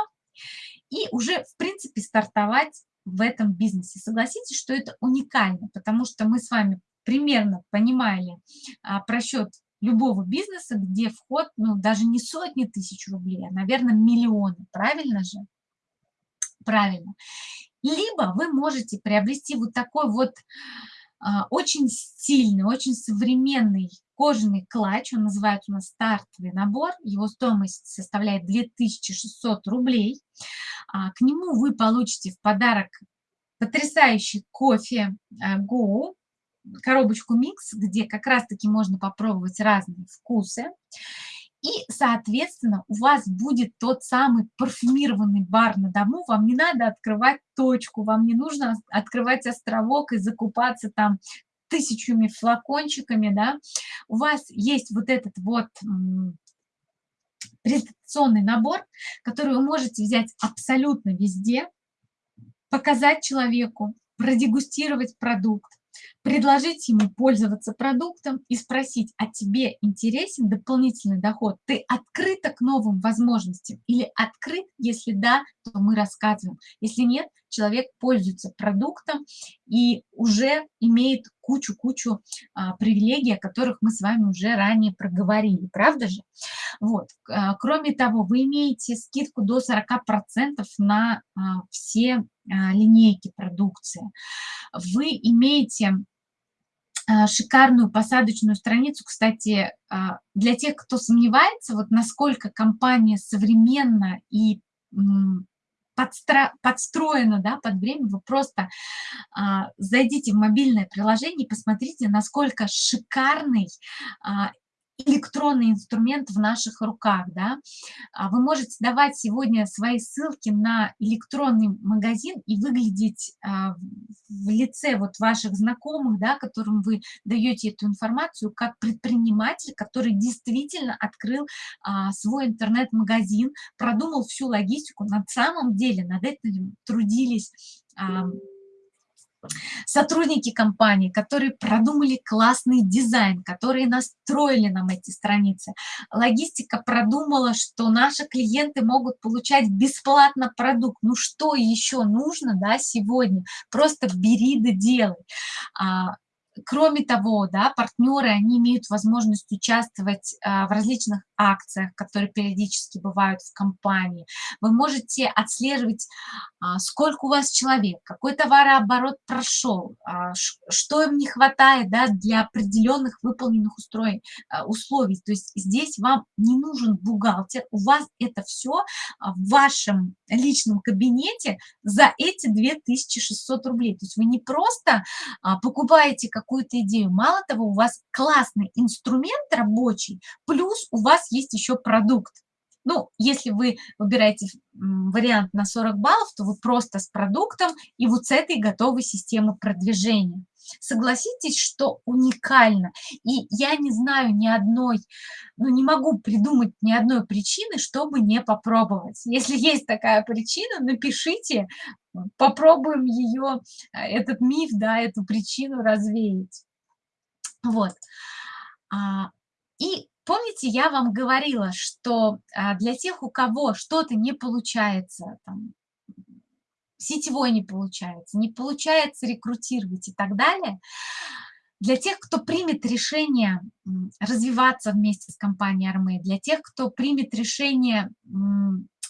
и уже, в принципе, стартовать в этом бизнесе. Согласитесь, что это уникально, потому что мы с вами примерно понимали а, просчет любого бизнеса, где вход, ну, даже не сотни тысяч рублей, а, наверное, миллионы. Правильно же? Правильно. Либо вы можете приобрести вот такой вот а, очень стильный, очень современный кожаный клатч, он называется у нас стартовый набор, его стоимость составляет 2600 рублей. А, к нему вы получите в подарок потрясающий кофе Go, коробочку микс, где как раз-таки можно попробовать разные вкусы. И, соответственно, у вас будет тот самый парфюмированный бар на дому. Вам не надо открывать точку, вам не нужно открывать островок и закупаться там тысячами флакончиками, да. У вас есть вот этот вот презентационный набор, который вы можете взять абсолютно везде, показать человеку, продегустировать продукт, предложить ему пользоваться продуктом и спросить, а тебе интересен дополнительный доход? Ты открыта к новым возможностям или открыт? Если да, то мы рассказываем. Если нет, человек пользуется продуктом и уже имеет кучу-кучу а, привилегий, о которых мы с вами уже ранее проговорили, правда же? Вот. А, кроме того, вы имеете скидку до 40% на а, все линейки продукции. Вы имеете а, шикарную посадочную страницу. Кстати, а, для тех, кто сомневается, вот насколько компания современна и подстро, подстроена да, под время, вы просто а, зайдите в мобильное приложение и посмотрите, насколько шикарный а, электронный инструмент в наших руках, да. А вы можете давать сегодня свои ссылки на электронный магазин и выглядеть а, в лице вот ваших знакомых, да, которым вы даете эту информацию, как предприниматель, который действительно открыл а, свой интернет-магазин, продумал всю логистику. На самом деле над этим трудились сотрудники компании, которые продумали классный дизайн, которые настроили нам эти страницы. Логистика продумала, что наши клиенты могут получать бесплатно продукт. Ну что еще нужно да, сегодня? Просто бери да делай. А, Кроме того, да, партнеры, они имеют возможность участвовать а, в различных акциях, которые периодически бывают в компании. Вы можете отслеживать, а, сколько у вас человек, какой товарооборот прошел, а, что им не хватает да, для определенных выполненных устроен, условий. То есть здесь вам не нужен бухгалтер, у вас это все в вашем личном кабинете за эти 2600 рублей. То есть вы не просто покупаете как какую-то идею. Мало того, у вас классный инструмент рабочий, плюс у вас есть еще продукт. Ну, если вы выбираете вариант на 40 баллов, то вы просто с продуктом и вот с этой готовой системой продвижения. Согласитесь, что уникально. И я не знаю ни одной, ну не могу придумать ни одной причины, чтобы не попробовать. Если есть такая причина, напишите, попробуем ее, э, этот миф, да, эту причину развеять. Вот. А, и помните, я вам говорила, что а, для тех, у кого что-то не получается, там, сетевой не получается, не получается рекрутировать и так далее, для тех, кто примет решение развиваться вместе с компанией Армей, для тех, кто примет решение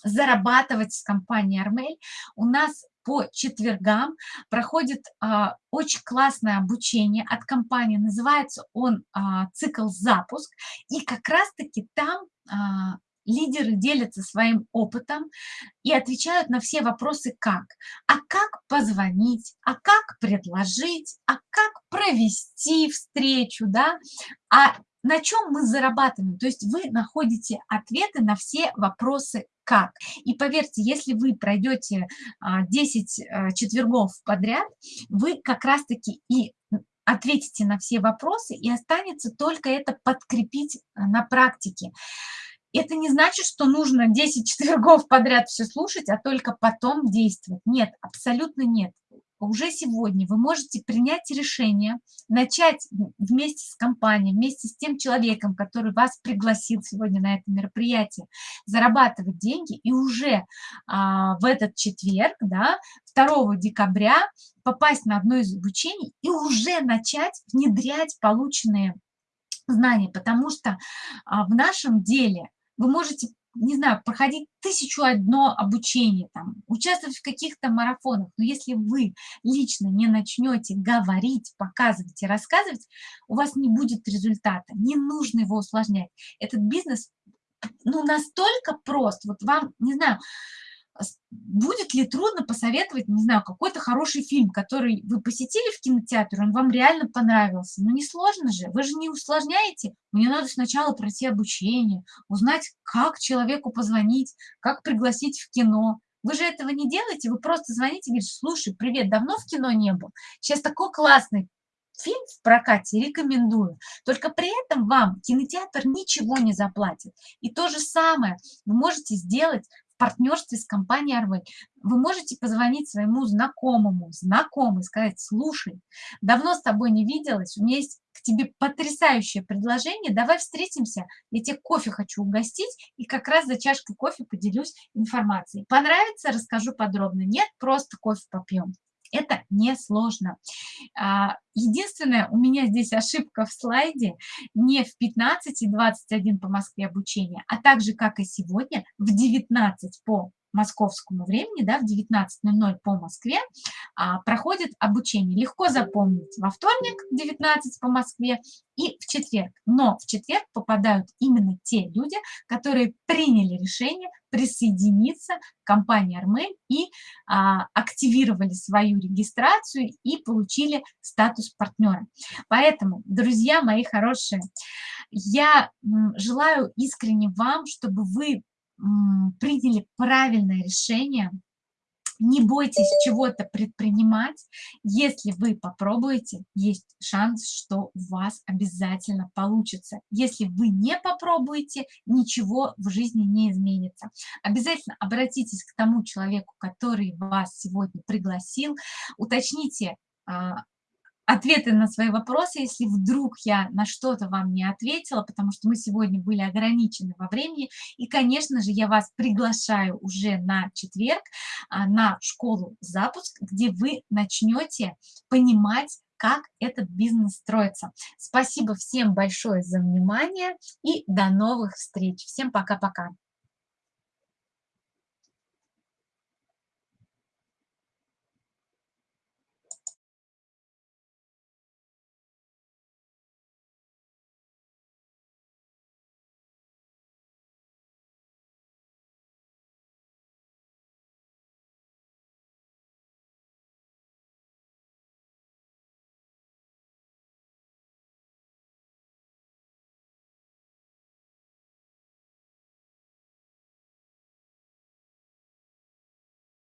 зарабатывать с компанией Армель, у нас по четвергам проходит а, очень классное обучение от компании, называется он а, цикл «Запуск», и как раз-таки там а, лидеры делятся своим опытом и отвечают на все вопросы как. А как позвонить, а как предложить, а как провести встречу, да, а на чем мы зарабатываем. То есть вы находите ответы на все вопросы как. И поверьте, если вы пройдете 10 а, четвергов подряд, вы как раз-таки и ответите на все вопросы, и останется только это подкрепить а, на практике. Это не значит, что нужно 10 четвергов подряд все слушать, а только потом действовать. Нет, абсолютно нет. Уже сегодня вы можете принять решение, начать вместе с компанией, вместе с тем человеком, который вас пригласил сегодня на это мероприятие, зарабатывать деньги и уже а, в этот четверг, да, 2 декабря попасть на одно из обучений и уже начать внедрять полученные знания, потому что а, в нашем деле вы можете не знаю, проходить тысячу одно обучение, там, участвовать в каких-то марафонах, но если вы лично не начнете говорить, показывать и рассказывать, у вас не будет результата, не нужно его усложнять. Этот бизнес ну, настолько прост, вот вам, не знаю, будет ли трудно посоветовать, не знаю, какой-то хороший фильм, который вы посетили в кинотеатре, он вам реально понравился. Ну, не сложно же, вы же не усложняете. Мне надо сначала пройти обучение, узнать, как человеку позвонить, как пригласить в кино. Вы же этого не делаете, вы просто звоните и говорите, слушай, привет, давно в кино не был? Сейчас такой классный фильм в прокате рекомендую. Только при этом вам кинотеатр ничего не заплатит. И то же самое вы можете сделать партнерстве с компанией Арвей. Вы можете позвонить своему знакомому, знакомый, сказать, слушай, давно с тобой не виделась, у меня есть к тебе потрясающее предложение, давай встретимся, я тебе кофе хочу угостить, и как раз за чашкой кофе поделюсь информацией. Понравится, расскажу подробно. Нет, просто кофе попьем. Это несложно. А, единственное, у меня здесь ошибка в слайде не в 15 и 21 по Москве обучения, а также, как и сегодня, в 19 по московскому времени, да, в 19.00 по Москве, а, проходит обучение. Легко запомнить во вторник в 19 по Москве и в четверг. Но в четверг попадают именно те люди, которые приняли решение присоединиться к компании Армель и а, активировали свою регистрацию и получили статус партнера. Поэтому, друзья мои хорошие, я желаю искренне вам, чтобы вы приняли правильное решение, не бойтесь чего-то предпринимать. Если вы попробуете, есть шанс, что у вас обязательно получится. Если вы не попробуете, ничего в жизни не изменится. Обязательно обратитесь к тому человеку, который вас сегодня пригласил, уточните, а, ответы на свои вопросы, если вдруг я на что-то вам не ответила, потому что мы сегодня были ограничены во времени. И, конечно же, я вас приглашаю уже на четверг а, на школу «Запуск», где вы начнете понимать, как этот бизнес строится. Спасибо всем большое за внимание и до новых встреч. Всем пока-пока.